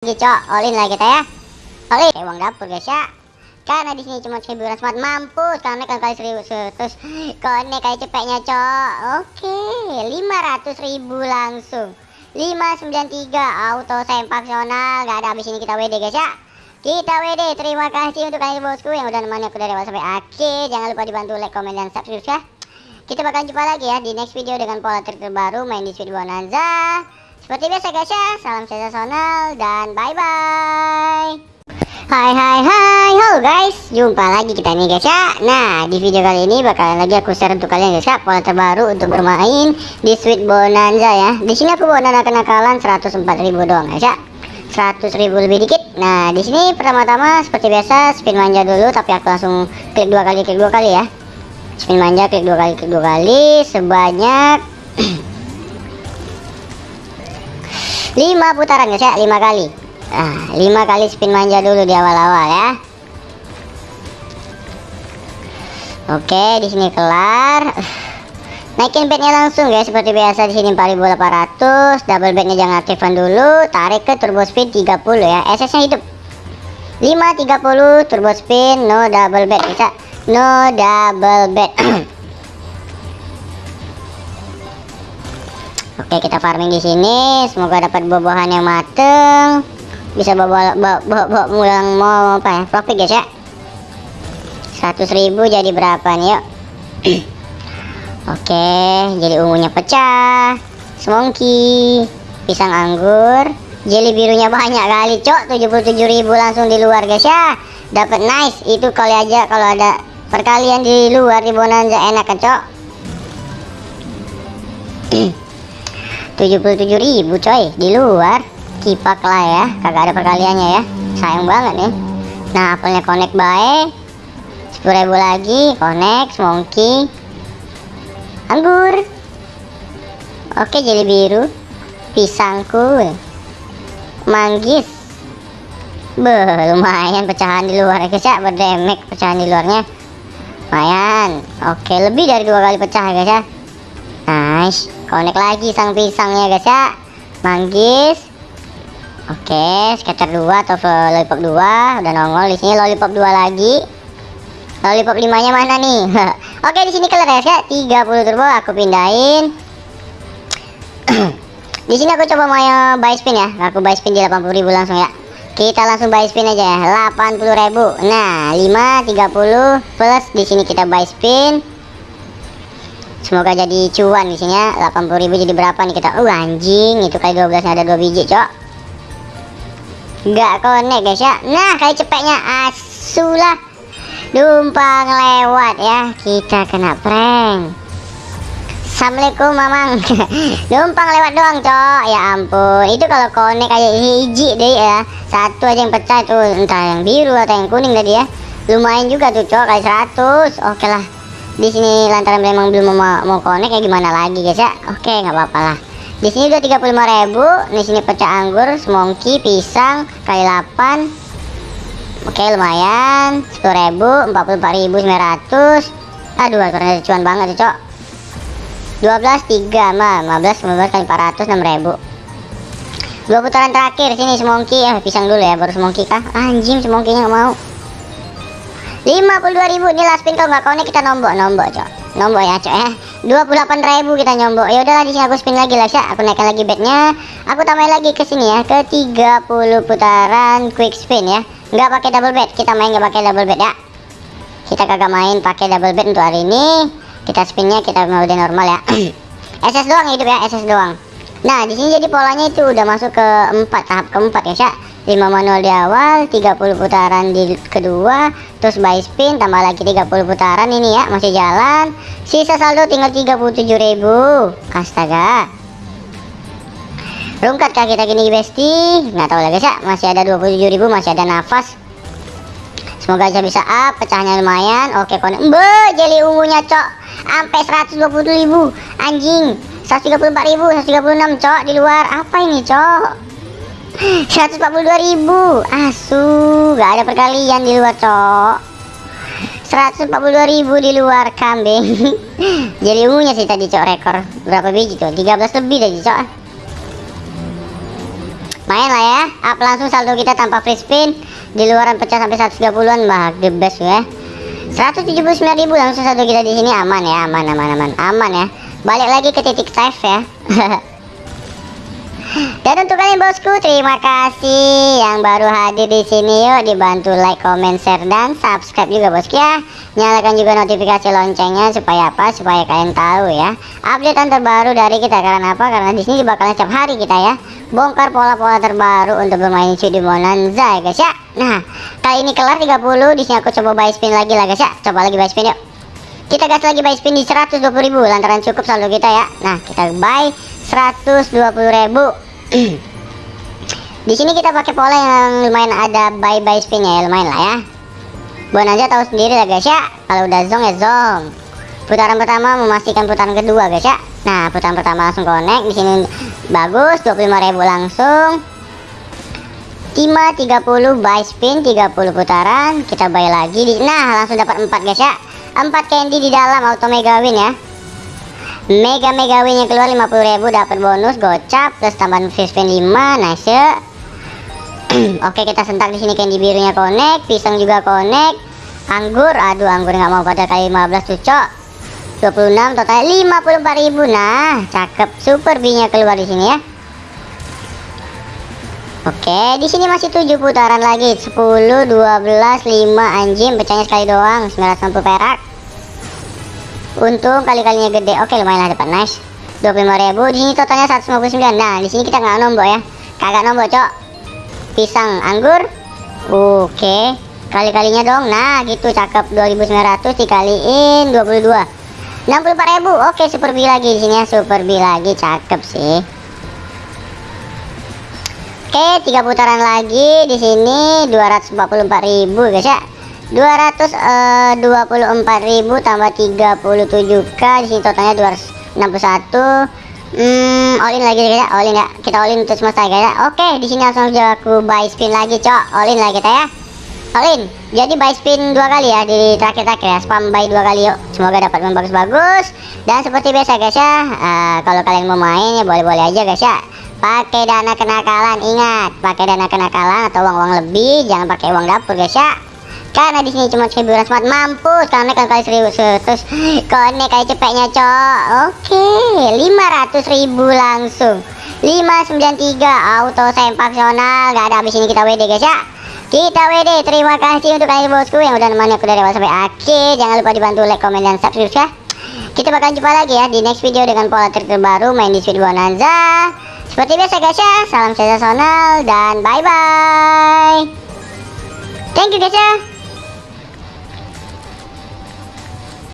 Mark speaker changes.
Speaker 1: lagi cok. Olin lah kita ya. Olin uang dapur guys ya. Karena di sini cuma seribu smart mampus. Karena kan kali seribu terus konek kayak cepetnya cok? Oke lima ratus ribu langsung. 593 auto sempaksional gak ada habis ini kita WD guys ya. Kita WD terima kasih untuk kalian bosku yang udah nemani aku dari awal sampai akhir. Jangan lupa dibantu like comment dan subscribe ya. Kita bakal jumpa lagi ya di next video dengan pola terbaru main di Sweet Bonanza seperti biasa guys ya, salam sensasional dan bye bye. Hai hai hai, halo guys, jumpa lagi kita nih guys ya. Nah di video kali ini bakalan lagi aku share untuk kalian guys ya pola terbaru untuk bermain di Sweet Bonanza ya. Di sini aku bawa dana kenakalan 104.000 doang guys ya. 100.000 lebih dikit. Nah di sini pertama-tama seperti biasa spin manja dulu, tapi aku langsung klik dua kali klik dua kali ya. Spin manja klik dua kali klik dua kali sebanyak 5 putaran guys ya 5 kali. Ah 5 kali spin manja dulu di awal-awal ya. Oke di sini kelar. Naikin bednya langsung guys. Seperti biasa di sini 4800 double bednya jangan aktifkan dulu. Tarik ke turbo spin 30 ya. SS nya hidup. 530 turbo spin no double bed bisa. No double bed Oke kita farming di sini. Semoga dapat buah-buahan yang mateng. Bisa bawa bawa, bawa, bawa mulang mau apa ya? Profit guys ya. 100.000 jadi berapa nih yuk. Oke jadi ungunya pecah. Semongki pisang anggur. Jelly birunya banyak kali cok. 77.000 langsung di luar guys ya. Dapat nice. Itu kali aja kalau ada perkalian di luar di bonanza enak kan cok 77.000 coy. Di luar kipak lah ya. Kagak ada perkaliannya ya. Sayang banget nih. Nah apelnya connect baik 10.000 lagi connect monkey anggur. Oke jadi biru. Pisangku manggis. Beuh, lumayan pecahan di luar. Guys ya berdemek pecahan di luarnya. Lumayan. Oke lebih dari dua kali pecah guys ya. Nice connect lagi sang pisangnya guys ya. Manggis. Oke scatter 2 atau lollipop 2 udah nongol di sini lollipop 2 lagi. Lollipop 5 nya mana nih? Oke di sini kelar ya. 30 turbo aku pindahin. Di sini aku coba mau buy spin ya. Aku buy spin di 80.000 langsung ya. Kita langsung buy spin aja ya. 80.000 nah 5 30 plus di sini kita buy spin semoga jadi cuan di sini ya 80.000 jadi berapa nih kita? Uh anjing itu kali 12 ada dua biji cok. Nggak connect guys ya. Nah kali cepetnya. Asulah. Dumpang lewat ya. Kita kena prank. Assalamualaikum mamang. Numpang lewat doang cok. Ya ampun. Itu kalau connect kayak hiji deh ya. Satu aja yang pecah tuh. Entah yang biru atau yang kuning tadi ya. Lumayan juga tuh cok. Kali 100 Oke lah di sini lantaran memang belum mau, mau connect ya gimana lagi guys ya? Oke nggak apa-apa lah. Di sini udah 35.000 di sini pecah anggur semongki pisang kali 8 oke lumayan. 10.000 44.900 aduh ternyata cuan banget ya cok. 12 3 mah 15 15 kali 400 6.000 dua putaran terakhir sini semongki. Ya pisang dulu ya baru semongki kah? Anjing semongkinya nggak mau 52.000 ini last spin kalau nggak kau nih kita nombok nombok cok. Nombok ya cok ya 28.000 kita nyombok ya udahlah di sini aku spin lagi lah ya aku naikkan lagi bednya aku tambahin lagi ke sini ya ke 30 putaran quick spin ya. Nggak pakai double bet kita main nggak pakai double bet ya. Kita kagak main pakai double bet untuk hari ini. Kita spinnya kita mode normal ya. SS doang hidup ya SS doang. Nah di sini jadi polanya itu udah masuk ke 4 tahap keempat ya cak 5 manual di awal 30 putaran di kedua terus buy spin tambah lagi 30 putaran ini ya masih jalan. Sisa saldo tinggal 37.000 astaga. Rungkat kah kita gini besti. Nggak tahu lagi ya masih ada 27.000 masih ada nafas. Semoga aja bisa up pecahnya lumayan. Oke konek be jeli ungunya cok. Sampai 120.000 anjing. 134.000 136 cok di luar. Apa ini cok 142.000 asu gak ada perkalian di luar cok. 142.000 di luar kambing. Jadi ungunya sih tadi cok rekor. Berapa biji tuh 13 lebih tadi cok. Main lah ya. Up langsung saldo kita tanpa free spin. Di luaran pecah sampai 130-an bah the best ya. 179.000 langsung saldo kita di sini. Aman ya aman aman aman. Aman ya. Balik lagi ke titik save ya Dan untuk kalian bosku, terima kasih yang baru hadir di sini. Yuk dibantu like, comment, share dan subscribe juga bosku ya. Nyalakan juga notifikasi loncengnya supaya apa? Supaya kalian tahu ya. Updatean terbaru dari kita karena apa? Karena di sini bakalan setiap hari kita ya bongkar pola-pola terbaru untuk bermain di Bonanza ya guys ya. Nah, kali ini kelar 30, di sini aku coba buy spin lagi lah guys ya. Coba lagi buy spin yuk. Kita gas lagi buy spin di 120.000 lantaran cukup saldo kita ya. Nah, kita buy 120.000 di sini kita pakai pola yang lumayan ada buy buy spin ya lumayan lah ya. Bonanza tahu sendiri lah guys ya. Kalau udah zong ya zong. Putaran pertama memastikan putaran kedua guys ya. Nah putaran pertama langsung connect. Di sini bagus 25.000 langsung. Tima 30 buy spin 30 putaran. Kita buy lagi di nah langsung dapat 4 guys ya. 4 candy di dalam auto mega win ya Mega Mega win yang keluar 50.000 dapat bonus gocap plus tambahan free spin 5 nice ya. Oke kita sentak di sini candy birunya connect pisang juga connect anggur aduh anggur nggak mau pada kali 15 cocok 26 total 54.000 nah cakep super B nya keluar di sini ya Oke, di sini masih 7 putaran lagi. 10, 12, 5 anjing, pecahnya sekali doang. 960 perak. Untung kali-kalinya gede. Oke, lumayan lah dapat nice. 25.000. Di sini totalnya 159. Nah, di sini kita nggak nombok ya. Kagak nombok, Cok. Pisang anggur. Oke. Kali-kalinya dong. Nah, gitu cakep 2900 dikaliin 22. 64.000. Oke, super B lagi di sini ya. Super B lagi cakep sih. Oke, tiga putaran lagi di sini 244.000 guys ya. 224.000 uh, tambah 37k di sini totalnya 261 hmm all in lagi ya. All in ya. Kita all in untuk semesta ya. Oke di sini langsung aja aku buy spin lagi cok. All in lah kita ya. All in. Jadi buy spin dua kali ya di terakhir-terakhir ya. Spam buy dua kali yuk. Semoga dapat yang bagus-bagus dan seperti biasa guys ya uh, kalau kalian mau main ya boleh-boleh aja guys ya. Pakai dana kenakalan. Ingat pakai dana kenakalan atau uang-uang lebih jangan pakai uang dapur guys ya karena di sini cuma hiburan smart mampus karena kan kali serius terus konek kayak cepetnya cok. Oke 500 ribu langsung. 593 auto sempaksional gak ada habis ini kita WD guys ya. Kita WD terima kasih untuk kalian bosku yang udah nemani aku dari awal sampai akhir. Jangan lupa dibantu like comment dan subscribe ya. Kita bakal jumpa lagi ya di next video dengan pola terbaru main di Sweet Bonanza. Seperti biasa guys ya. Salam sensasional dan bye bye thank you guys ya